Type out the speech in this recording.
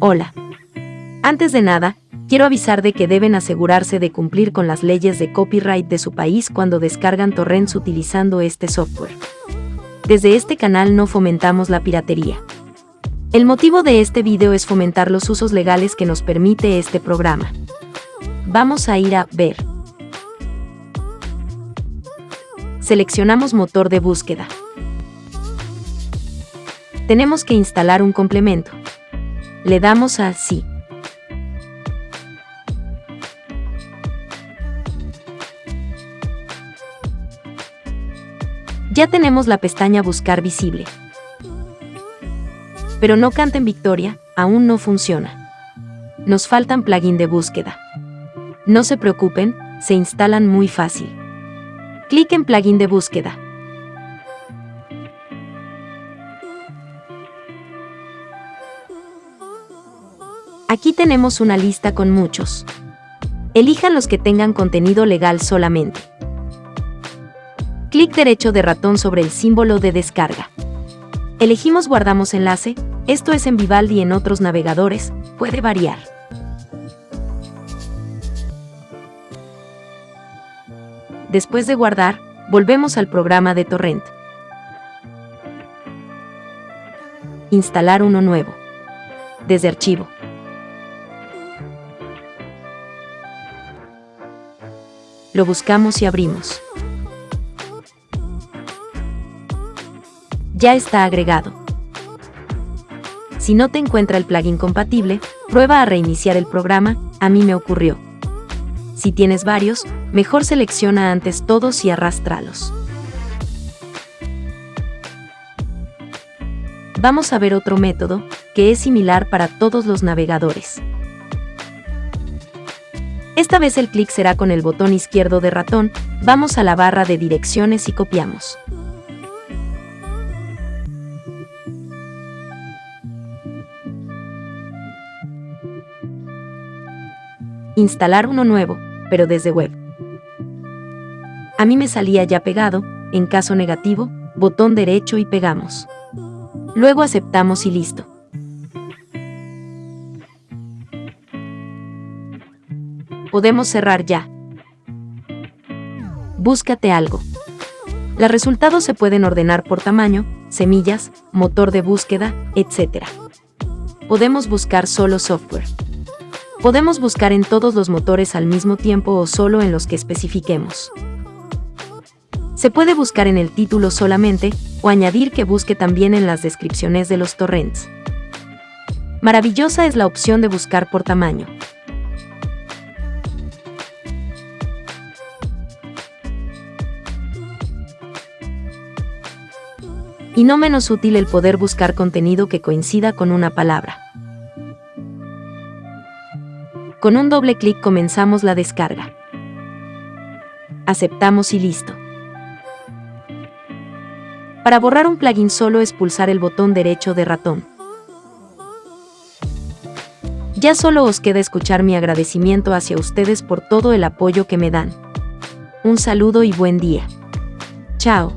Hola. Antes de nada, quiero avisar de que deben asegurarse de cumplir con las leyes de copyright de su país cuando descargan torrents utilizando este software. Desde este canal no fomentamos la piratería. El motivo de este video es fomentar los usos legales que nos permite este programa. Vamos a ir a Ver. Seleccionamos motor de búsqueda. Tenemos que instalar un complemento. Le damos a Sí. Ya tenemos la pestaña Buscar visible. Pero no canten victoria, aún no funciona. Nos faltan plugin de búsqueda. No se preocupen, se instalan muy fácil. Clic en plugin de búsqueda. Aquí tenemos una lista con muchos. Elijan los que tengan contenido legal solamente. Clic derecho de ratón sobre el símbolo de descarga. Elegimos Guardamos enlace, esto es en Vivaldi y en otros navegadores, puede variar. Después de guardar, volvemos al programa de torrent. Instalar uno nuevo. Desde archivo. Lo buscamos y abrimos. Ya está agregado. Si no te encuentra el plugin compatible, prueba a reiniciar el programa, a mí me ocurrió. Si tienes varios, mejor selecciona antes todos y arrástralos. Vamos a ver otro método, que es similar para todos los navegadores. Esta vez el clic será con el botón izquierdo de ratón, vamos a la barra de direcciones y copiamos. Instalar uno nuevo, pero desde web. A mí me salía ya pegado, en caso negativo, botón derecho y pegamos. Luego aceptamos y listo. Podemos cerrar ya. Búscate algo. Los resultados se pueden ordenar por tamaño, semillas, motor de búsqueda, etc. Podemos buscar solo software. Podemos buscar en todos los motores al mismo tiempo o solo en los que especifiquemos. Se puede buscar en el título solamente, o añadir que busque también en las descripciones de los torrents. Maravillosa es la opción de buscar por tamaño. Y no menos útil el poder buscar contenido que coincida con una palabra. Con un doble clic comenzamos la descarga. Aceptamos y listo. Para borrar un plugin solo es pulsar el botón derecho de ratón. Ya solo os queda escuchar mi agradecimiento hacia ustedes por todo el apoyo que me dan. Un saludo y buen día. Chao.